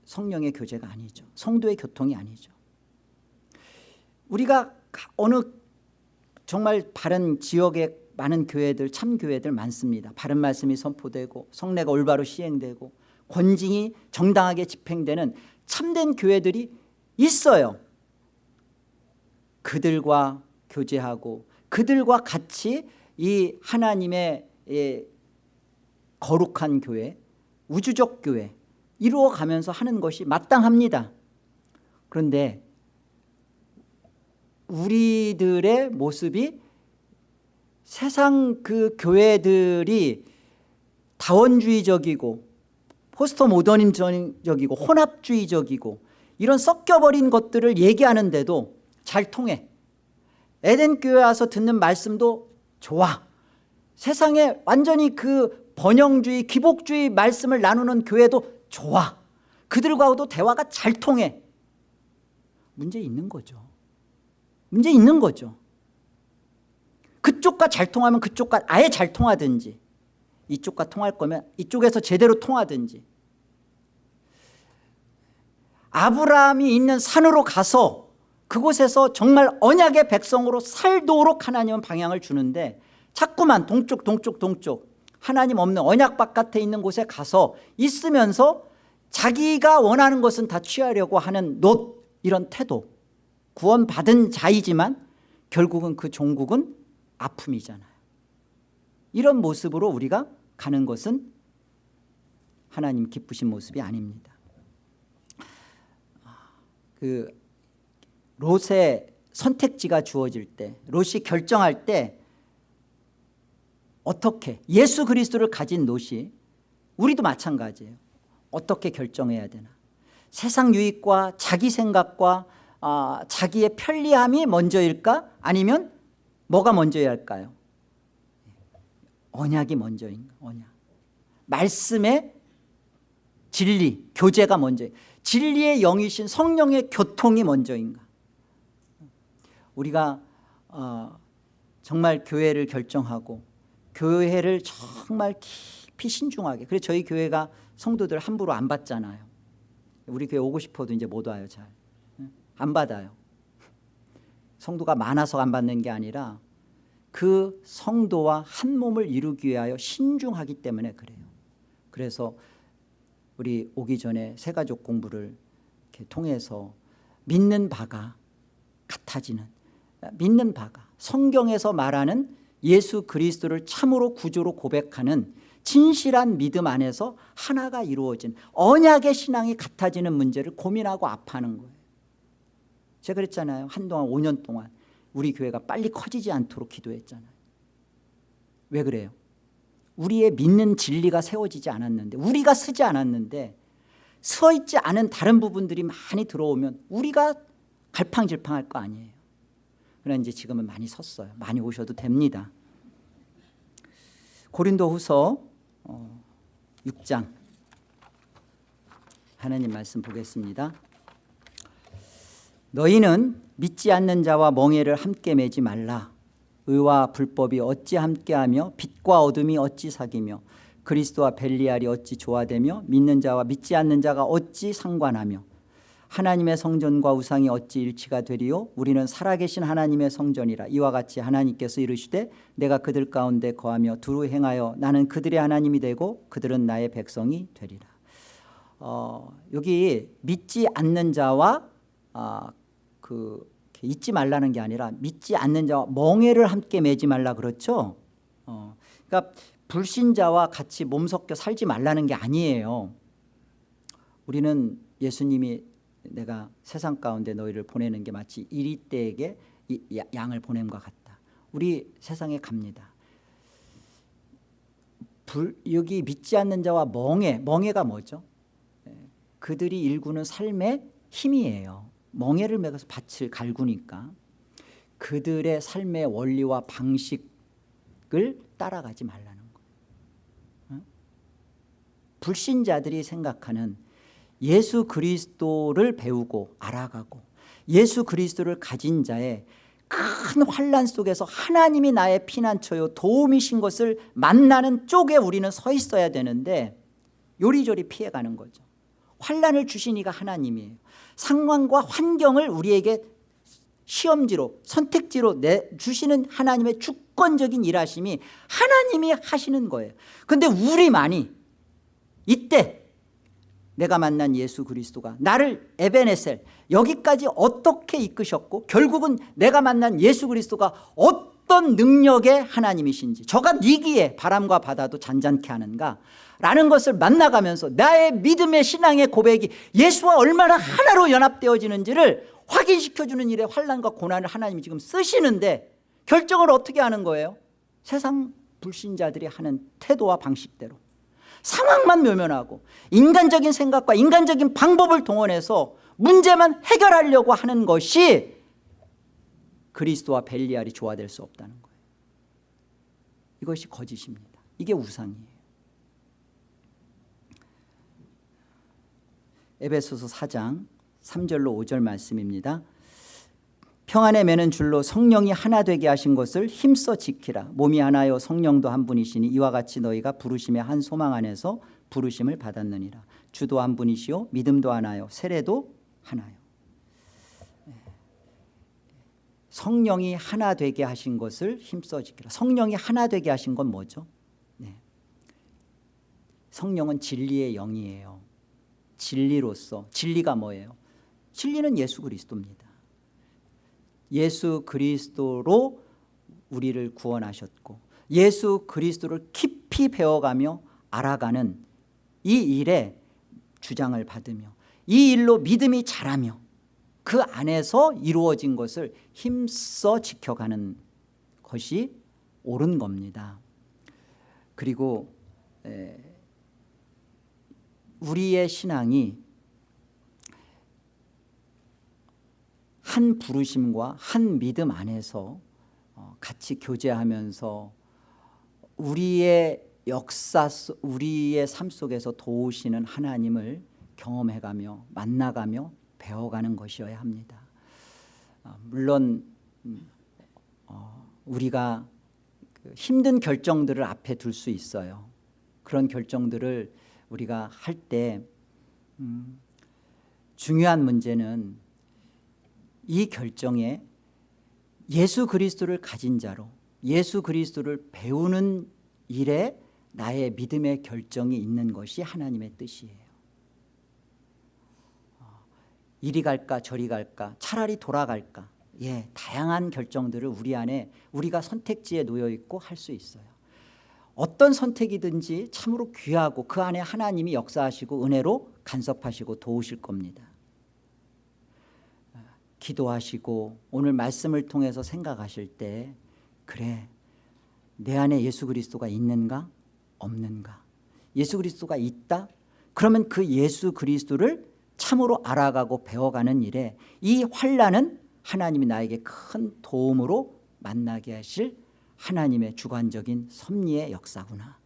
성령의 교제가 아니죠. 성도의 교통이 아니죠. 우리가 어느 정말 바른 지역에 많은 교회들 참 교회들 많습니다. 바른 말씀이 선포되고 성례가 올바로 시행되고 권징이 정당하게 집행되는 참된 교회들이 있어요. 그들과 교제하고 그들과 같이 이 하나님의 거룩한 교회 우주적 교회 이루어가면서 하는 것이 마땅합니다. 그런데 우리들의 모습이 세상 그 교회들이 다원주의적이고 포스터 모더니즘적이고 혼합주의적이고 이런 섞여버린 것들을 얘기하는데도 잘 통해. 에덴 교회 와서 듣는 말씀도 좋아. 세상에 완전히 그 번영주의 기복주의 말씀을 나누는 교회도 좋아. 그들과도 대화가 잘 통해. 문제 있는 거죠 문제 있는 거죠. 그쪽과 잘 통하면 그쪽과 아예 잘 통하든지 이쪽과 통할 거면 이쪽에서 제대로 통하든지. 아브라함이 있는 산으로 가서 그곳에서 정말 언약의 백성으로 살도록 하나님은 방향을 주는데 자꾸만 동쪽 동쪽 동쪽 하나님 없는 언약 바깥에 있는 곳에 가서 있으면서 자기가 원하는 것은 다 취하려고 하는 놋 이런 태도 구원받은 자이지만 결국은 그 종국은 아픔이잖아요. 이런 모습으로 우리가 가는 것은 하나님 기쁘신 모습이 아닙니다. 그 롯의 선택지가 주어질 때 롯이 결정할 때 어떻게 예수 그리스도를 가진 롯이 우리도 마찬가지예요. 어떻게 결정해야 되나? 세상 유익과 자기 생각과 아, 자기의 편리함이 먼저일까? 아니면 뭐가 먼저야 할까요? 언약이 먼저인가 언약. 말씀의 진리 교제가 먼저 진리의 영이신 성령의 교통이 먼저인가 우리가 어, 정말 교회를 결정하고 교회를 정말 깊이 신중하게 그래서 저희 교회가 성도들 함부로 안 받잖아요. 우리 교회 오고 싶어도 이제 못 와요 잘 안 받아요. 성도가 많아서 안 받는 게 아니라 그 성도와 한 몸을 이루기 위하여 신중하기 때문에 그래요. 그래서 우리 오기 전에 세가족 공부를 통해서 믿는 바가 같아지는 믿는 바가 성경에서 말하는 예수 그리스도를 참으로 구조로 고백하는 진실한 믿음 안에서 하나가 이루어진 언약의 신앙이 같아지는 문제를 고민하고 아파하는 거예요 제가 그랬잖아요. 한동안 5년 동안 우리 교회가 빨리 커지지 않도록 기도했잖아요. 왜 그래요? 우리의 믿는 진리가 세워지지 않았는데 우리가 쓰지 않았는데 서 있지 않은 다른 부분들이 많이 들어오면 우리가 갈팡질팡할 거 아니에요. 그러나 이제 지금은 많이 섰어요. 많이 오셔도 됩니다. 고린도 후서 6장. 하나님 말씀 보겠습니다 너희는 믿지 않는 자와 멍해를 함께 매지 말라. 의와 불법이 어찌 함께하며 빛과 어둠이 어찌 사귀며 그리스도와 벨리알이 어찌 조화되며 믿는 자와 믿지 않는 자가 어찌 상관하며 하나님의 성전과 우상이 어찌 일치가 되리요? 우리는 살아계신 하나님의 성전이라. 이와 같이 하나님께서 이르시되 내가 그들 가운데 거하며 두루 행하여 나는 그들의 하나님이 되고 그들은 나의 백성이 되리라. 어, 여기 믿지 않는 자와 아, 그 잊지 말라는 게 아니라 믿지 않는 자와 멍해를 함께 매지 말라 그렇죠? 어, 그러니까 불신자와 같이 몸 섞여 살지 말라는 게 아니에요. 우리는 예수님이 내가 세상 가운데 너희를 보내는 게 마치 이리떼에게 양을 보냄과 같다. 우리 세상에 갑니다. 불, 여기 믿지 않는 자와 멍해 멍해가 뭐죠? 예, 그들이 일구는 삶의 힘이에요 멍해를 매어서 밭을 갈구니까 그들의 삶의 원리와 방식을 따라가지 말라는 거예요. 불신자들이 생각하는 예수 그리스도를 배우고 알아가고 예수 그리스도를 가진 자의 큰 환란 속에서 하나님이 나의 피난처요 도움이신 것을 만나는 쪽에 우리는 서 있어야 되는데 요리조리 피해가는 거죠. 환란을 주신 이가 하나님이에요 상황과 환경을 우리에게 시험지로 선택지로 내주시는 하나님의 주권적인 일하심이 하나님이 하시는 거예요. 그런데 우리만이 이때 내가 만난 예수 그리스도가 나를 에베네셀 여기까지 어떻게 이끄셨고 결국은 내가 만난 예수 그리스도가 어떤 능력의 하나님이신지 저가 니기에 바람과 바다도 잔잔케 하는가 라는 것을 만나가면서 나의 믿음의 신앙의 고백이 예수와 얼마나 하나로 연합되어지는지를 확인시켜주는 일에 환란과 고난을 하나님이 지금 쓰시는데 결정을 어떻게 하는 거예요? 세상 불신자들이 하는 태도와 방식대로. 상황만 묘면하고 인간적인 생각과 인간적인 방법을 동원해서 문제만 해결하려고 하는 것이 그리스도와 벨리알이 조화될 수 없다는 거예요. 이것이 거짓입니다. 이게 우상이에요 에베소서 4장 3절로 5절 말씀입니다. 평안에 매는 줄로 성령이 하나 되게 하신 것을 힘써 지키라. 몸이 하나요 성령도 한 분이시니 이와 같이 너희가 부르심의 한 소망 안에서 부르심을 받았느니라. 주도 한 분이시요 믿음도 하나요 세례도 하나요. 성령이 하나 되게 하신 것을 힘써 지키라. 성령이 하나 되게 하신 건 뭐죠? 네. 성령은 진리의 영이에요 진리로서 진리가 뭐예요? 진리는 예수 그리스도입니다 예수 그리스도로 우리를 구원하셨고 예수 그리스도를 깊이 배워가며 알아가는 이 일에 주장을 받으며 이 일로 믿음이 자라며 그 안에서 이루어진 것을 힘써 지켜가는 것이 옳은 겁니다 그리고 우리의 신앙이 한 부르심과 한 믿음 안에서 어, 같이 교제하면서 우리의 역사 속 우리의 삶 속에서 도우시는 하나님을 경험해가며 만나가며 배워가는 것이어야 합니다. 어, 물론 음, 어, 우리가 그 힘든 결정들을 앞에 둘 수 있어요. 그런 결정들을 우리가 할때 음, 중요한 문제는 이 결정에 예수 그리스도를 가진 자로 예수 그리스도를 배우는 일에 나의 믿음의 결정이 있는 것이 하나님의 뜻이에요. 어, 이리 갈까 저리 갈까 차라리 돌아갈까 예, 다양한 결정들을 우리 안에 우리가 선택지에 놓여 있고 할 수 있어요. 어떤 선택이든지 참으로 귀하고 그 안에 하나님이 역사하시고 은혜로 간섭하시고 도우실 겁니다. 기도하시고 오늘 말씀을 통해서 생각하실 때 그래 내 안에 예수 그리스도가 있는가? 없는가? 예수 그리스도가 있다? 그러면 그 예수 그리스도를 참으로 알아가고 배워가는 일에 이 환란은 하나님이 나에게 큰 도움으로 만나게 하실 하나님의 주관적인 섭리의 역사구나.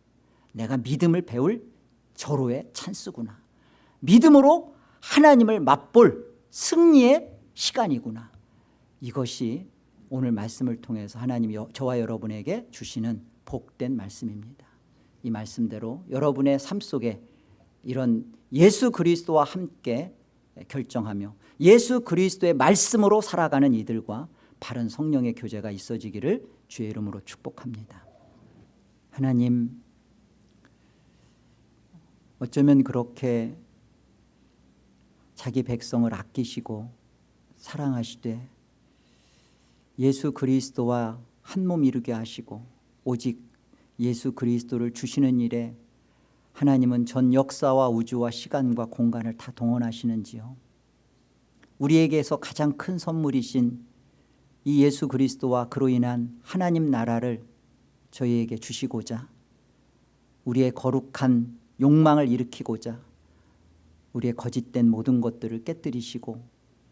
내가 믿음을 배울 절호의 찬스구나. 믿음으로 하나님을 맛볼 승리의 시간이구나. 이것이 오늘 말씀을 통해서 하나님이 저와 여러분에게 주시는 복된 말씀입니다. 이 말씀대로 여러분의 삶 속에 이런 예수 그리스도와 함께 결정하며 예수 그리스도의 말씀으로 살아가는 이들과 바른 성령의 교제가 있어지기를 주의 이름으로 축복합니다. 하나님 어쩌면 그렇게 자기 백성을 아끼시고 사랑하시되 예수 그리스도와 한 몸 이루게 하시고 오직 예수 그리스도를 주시는 일에 하나님은 전 역사와 우주와 시간과 공간을 다 동원하시는지요? 우리에게서 가장 큰 선물이신 이 예수 그리스도와 그로 인한 하나님 나라를 저희에게 주시고자 우리의 거룩한 욕망을 일으키고자 우리의 거짓된 모든 것들을 깨뜨리시고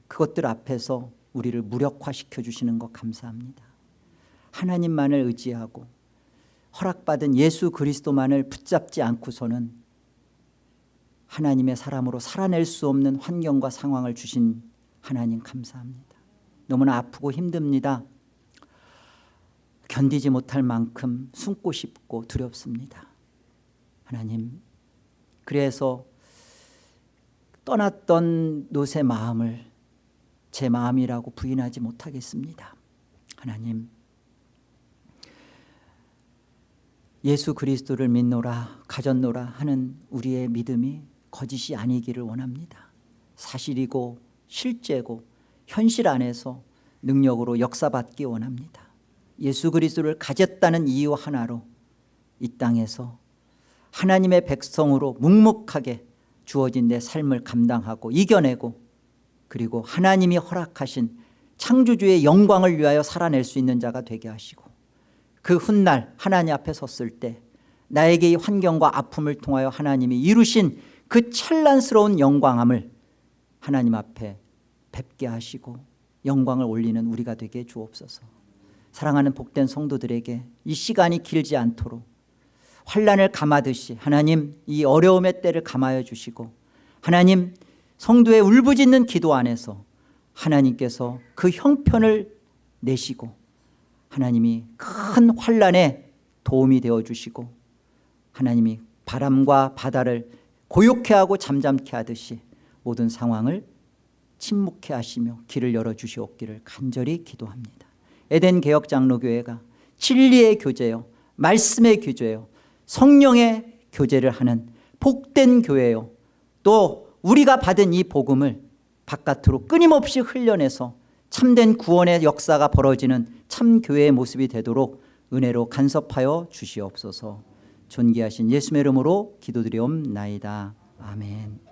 그것들 앞에서 우리를 무력화시켜 주시는 것 감사합니다. 하나님만을 의지하고 허락받은 예수 그리스도만을 붙잡지 않고서는 하나님의 사람으로 살아낼 수 없는 환경과 상황을 주신 하나님 감사합니다 너무나 아프고 힘듭니다. 견디지 못할 만큼 숨고 싶고 두렵습니다. 하나님 그래서 떠났던 노새 마음을 제 마음이라고 부인하지 못하겠습니다. 하나님 예수 그리스도를 믿노라 가졌노라 하는 우리의 믿음이 거짓이 아니기를 원합니다. 사실이고 실제고 현실 안에서 능력으로 역사받기 원합니다. 예수 그리스도를 가졌다는 이유 하나로 이 땅에서 하나님의 백성으로 묵묵하게 주어진 내 삶을 감당하고 이겨내고 그리고 하나님이 허락하신 창조주의 영광을 위하여 살아낼 수 있는 자가 되게 하시고 그 훗날 하나님 앞에 섰을 때 나에게 이 환경과 아픔을 통하여 하나님이 이루신 그 찬란스러운 영광함을 하나님 앞에 뵙게 하시고 영광을 올리는 우리가 되게 주옵소서. 사랑하는 복된 성도들에게 이 시간이 길지 않도록 환란을 감하듯이 하나님 이 어려움의 때를 감하여 주시고 하나님 성도의 울부짖는 기도 안에서 하나님께서 그 형편을 내시고 하나님이 큰 환란에 도움이 되어 주시고 하나님이 바람과 바다를 고요케 하고 잠잠케 하듯이 모든 상황을 침묵케 하시며 길을 열어주시옵기를 간절히 기도합니다. 에덴 개혁 장로교회가 진리의 교제요 말씀의 교제요 성령의 교제를 하는 복된 교회요 또 우리가 받은 이 복음을 바깥으로 끊임없이 흘려내서 참된 구원의 역사가 벌어지는 참 교회의 모습이 되도록 은혜로 간섭하여 주시옵소서. 존귀하신 예수의 이름으로 기도드리옵나이다. 아멘